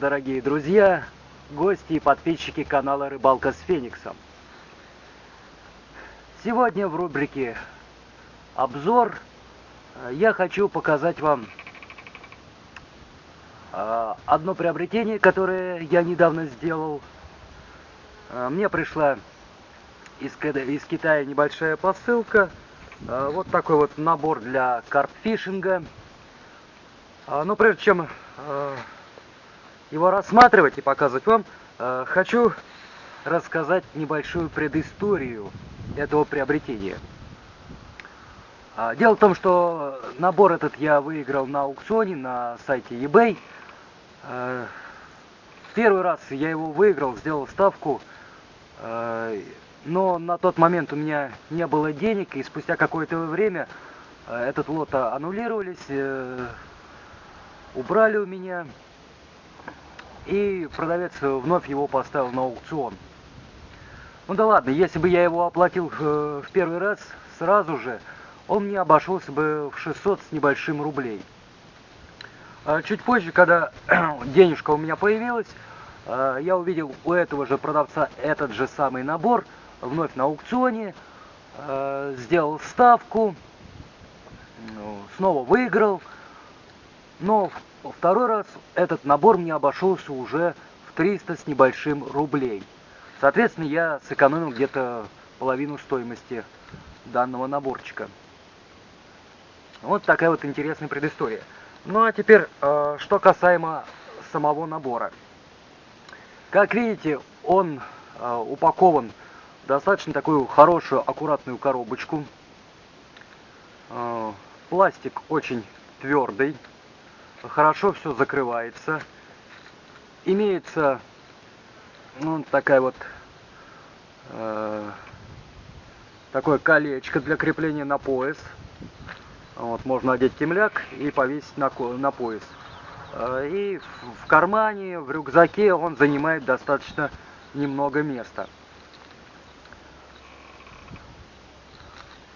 дорогие друзья, гости и подписчики канала Рыбалка с Фениксом. Сегодня в рубрике обзор я хочу показать вам э, одно приобретение, которое я недавно сделал. Э, мне пришла из, из Китая небольшая посылка. Вот такой вот набор для карпфишинга. Но прежде чем его рассматривать и показывать вам, хочу рассказать небольшую предысторию этого приобретения. А, дело в том, что набор этот я выиграл на аукционе на сайте eBay. А, первый раз я его выиграл, сделал ставку, а, но на тот момент у меня не было денег, и спустя какое-то время этот лот аннулировались, э, убрали у меня, и продавец вновь его поставил на аукцион. Ну да ладно, если бы я его оплатил э, в первый раз сразу же, он мне обошелся бы в 600 с небольшим рублей. А чуть позже, когда денежка у меня появилась, э, я увидел у этого же продавца этот же самый набор, вновь на аукционе, э, сделал ставку, ну, снова выиграл, но второй раз этот набор мне обошелся уже в 300 с небольшим рублей. Соответственно, я сэкономил где-то половину стоимости данного наборчика. Вот такая вот интересная предыстория. Ну а теперь, э, что касаемо самого набора. Как видите, он э, упакован в достаточно такую хорошую, аккуратную коробочку. Э, пластик очень твердый, хорошо все закрывается. Имеется ну, такая вот э, такое колечко для крепления на пояс. Вот, можно одеть темляк и повесить на, на пояс. Э, и в кармане, в рюкзаке он занимает достаточно немного места.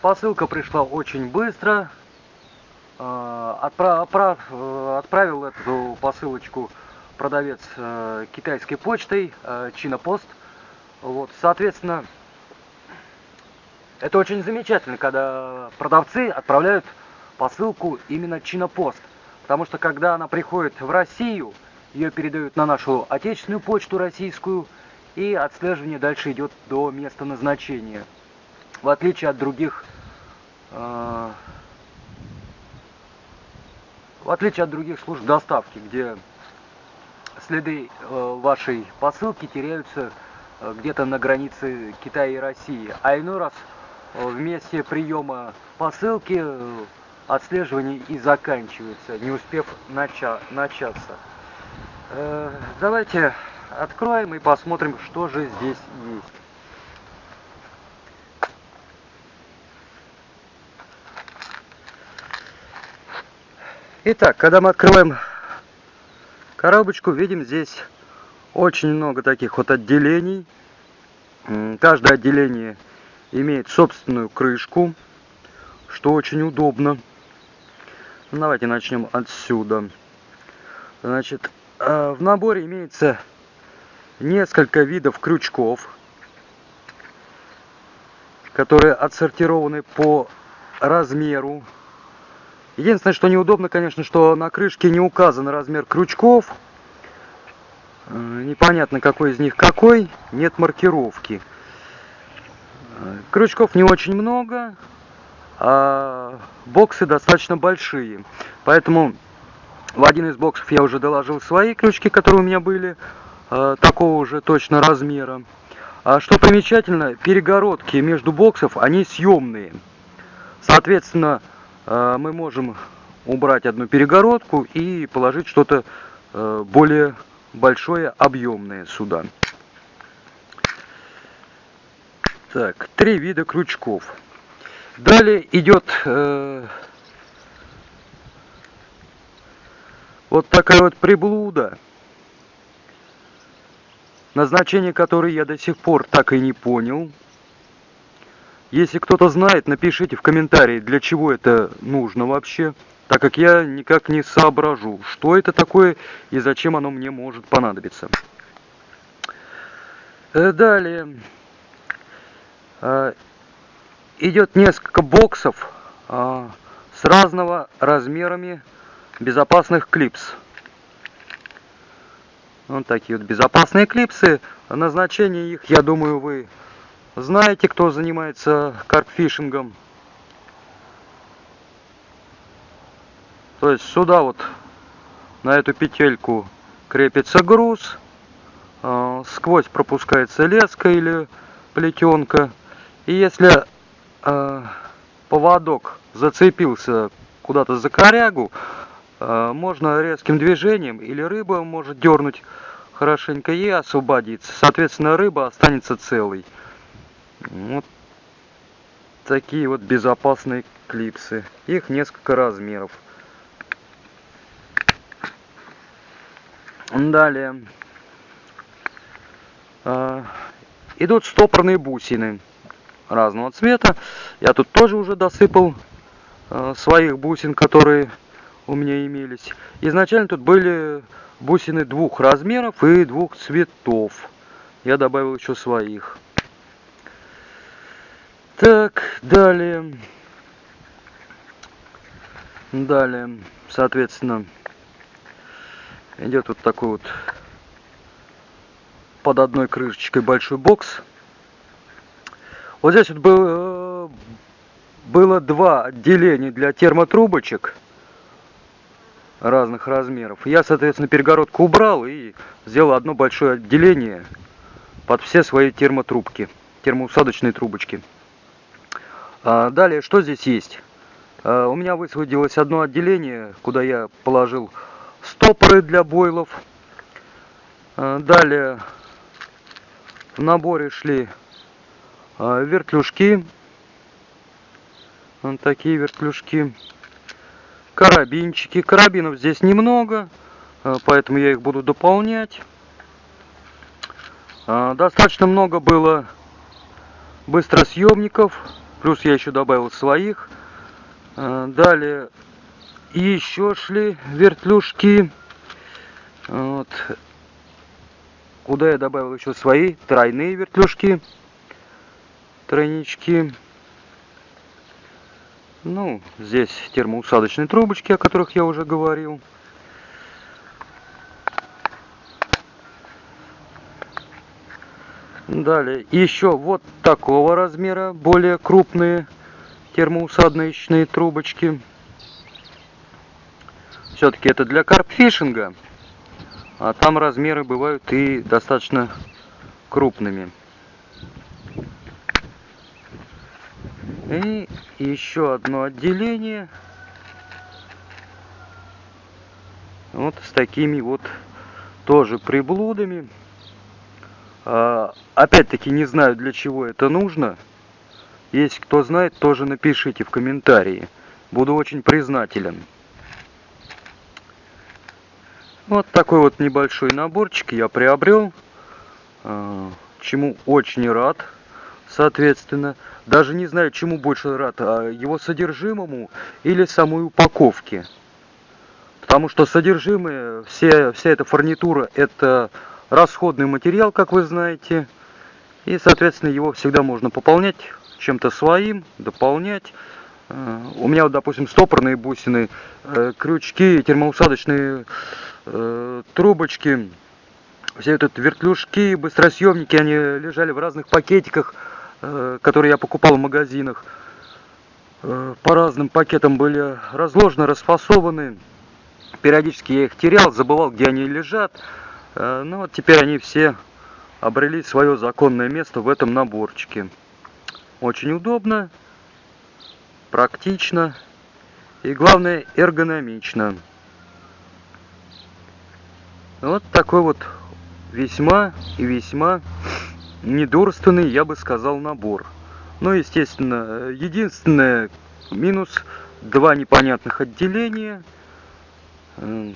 Посылка пришла очень быстро. Отправ, отправил эту посылочку продавец э, китайской почтой, э, Чинопост. Вот, соответственно, это очень замечательно, когда продавцы отправляют посылку именно Чинопост. Потому что когда она приходит в Россию, ее передают на нашу отечественную почту российскую, и отслеживание дальше идет до места назначения. В отличие от других э, в отличие от других служб доставки, где следы э, вашей посылки теряются э, где-то на границе Китая и России. А иной раз э, в месте приема посылки отслеживание и заканчивается, не успев нача начаться. Давайте откроем и посмотрим, что же здесь есть. Итак, когда мы открываем коробочку видим здесь очень много таких вот отделений. Каждое отделение имеет собственную крышку, что очень удобно. Ну, давайте начнем отсюда. Значит, э, в наборе имеется несколько видов крючков, которые отсортированы по размеру Единственное, что неудобно, конечно, что на крышке не указан размер крючков. Э, непонятно, какой из них какой. Нет маркировки. Э, крючков не очень много, а боксы достаточно большие. Поэтому в один из боксов я уже доложил свои крючки, которые у меня были, э, такого же точно размера. А что примечательно, перегородки между боксов, они съемные. Соответственно, мы можем убрать одну перегородку и положить что-то э, более большое, объемное сюда. Так, три вида крючков. Далее идет э, вот такая вот приблуда, назначение которой я до сих пор так и не понял. Если кто-то знает, напишите в комментарии, для чего это нужно вообще. так как я никак не соображу, что это такое и зачем оно мне может понадобиться. Э, далее э, идет несколько боксов э, с разного размерами безопасных клипс. Вот такие вот безопасные клипсы. Назначение их, я думаю, вы знаете, кто занимается карпфишингом. То есть сюда вот на эту петельку крепится груз, э, сквозь пропускается леска или плетенка. И если э, поводок зацепился куда-то за корягу, э, можно резким движением или рыба может дернуть хорошенько и освободиться. Соответственно, рыба останется целой. Вот такие вот безопасные клипсы. Их несколько размеров. Далее. А, идут стопорные бусины разного цвета. Я тут тоже уже досыпал а, своих бусин, которые у меня имелись. Изначально тут были бусины двух размеров и двух цветов. Я добавил еще своих. Так, далее. Далее, соответственно, идет вот такой вот под одной крышечкой большой бокс. Вот здесь вот был, э, было два отделения для термотрубочек разных размеров. Я, соответственно, перегородку убрал и сделал одно большое отделение под все свои термотрубки, термоусадочные трубочки. А далее, что здесь есть? А, у меня высвободилось одно отделение, куда я положил стопоры для бойлов. А, далее в наборе шли вертлюжки. Вот такие вертлюжки. Карабинчики. Карабинов здесь немного, поэтому я их буду дополнять. Достаточно много было быстросъемников. Плюс я еще добавил своих. Далее и еще шли вертлюжки. Вот. Куда я добавил еще свои тройные вертлюжки. Тройнички. Ну, здесь термоусадочные трубочки, о которых я уже говорил. Далее, еще вот такого размера, более крупные термоусадочные трубочки. Все-таки это для карпфишинга, а там размеры бывают и достаточно крупными. И еще одно отделение. Вот с такими вот тоже приблудами. А, Опять-таки не знаю для чего это нужно. Если кто знает, тоже напишите в комментарии. Буду очень признателен. Вот такой вот небольшой наборчик я приобрел, а, чему очень рад, соответственно. Даже не знаю, чему больше рад, а его содержимому или самой упаковке. Потому что содержимое, все, вся эта фурнитура, это расходный материал, как вы знаете. И, соответственно, его всегда можно пополнять чем-то своим, дополнять. А, у меня, вот, допустим, стопорные бусины, э, крючки, термоусадочные э, трубочки, все этот вертлюжки, быстросъемники, они лежали в разных пакетиках, э, которые я покупал в магазинах. Э, по разным пакетам были разложены, расфасованы. Периодически я их терял, забывал, где они лежат. Э, но вот теперь они все обрели свое законное место в этом наборчике. Очень удобно, практично и, главное, эргономично. Вот такой вот весьма и весьма недурственный, я бы сказал, набор. Ну, естественно, единственное минус два непонятных отделения,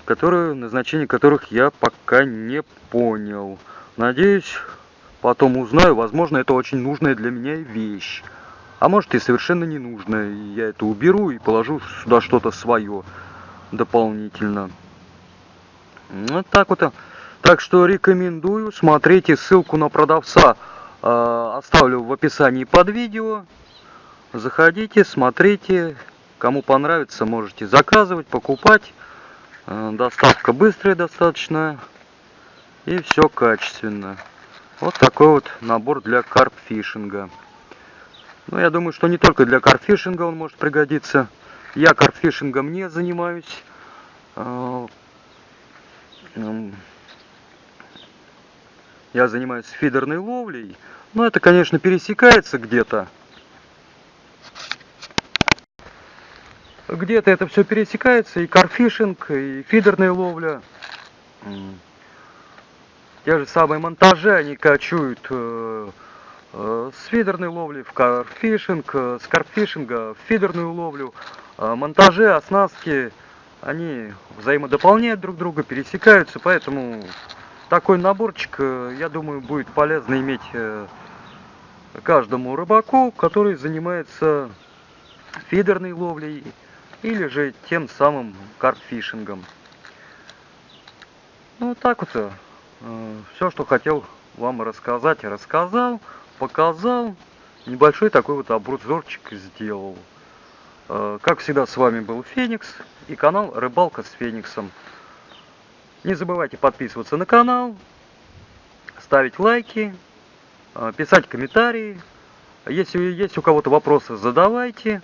которые, назначение которых я пока не понял. Надеюсь, потом узнаю, возможно, это очень нужная для меня вещь. А может и совершенно не нужно. И я это уберу и положу сюда что-то свое дополнительно. Вот так вот. Так что рекомендую. Смотрите ссылку на продавца. Э, оставлю в описании под видео. Заходите, смотрите. Кому понравится, можете заказывать, покупать. Э, доставка быстрая достаточно. И все качественно. Вот такой вот набор для карпфишинга. Ну, я думаю, что не только для карпфишинга он может пригодиться. Я карпфишингом не занимаюсь. Э, я занимаюсь фидерной ловлей. Но это, конечно, пересекается где-то. Где-то это все пересекается, и карфишинг, и фидерная ловля. Те же самые монтажи, они качуют э, э, с фидерной ловли в карфишинг, э, с карфишинга в фидерную ловлю. Э, монтажи, оснастки, они взаимодополняют друг друга, пересекаются, поэтому такой наборчик, я думаю, будет полезно иметь каждому рыбаку, который занимается фидерной ловлей или же тем самым карпфишингом. Ну вот так вот. Э, Все, что хотел вам рассказать, рассказал, показал. Небольшой такой вот обзорчик сделал. Э, как всегда, с вами был Феникс и канал Рыбалка с Фениксом. Не забывайте подписываться на канал, ставить лайки, э, писать комментарии. Если есть у кого-то вопросы, задавайте.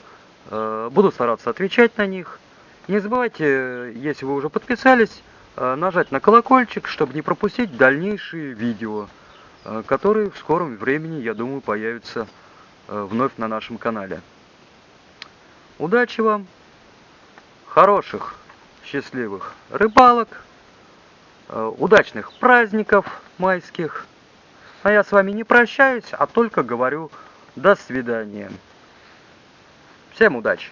Э, буду стараться отвечать на них. Не забывайте, если вы уже подписались, э, нажать на колокольчик, чтобы не пропустить дальнейшие видео, э, которые в скором времени, я думаю, появятся вновь на нашем канале. Удачи вам, хороших, счастливых рыбалок, удачных праздников майских. А я с вами не прощаюсь, а только говорю до свидания. Всем удачи!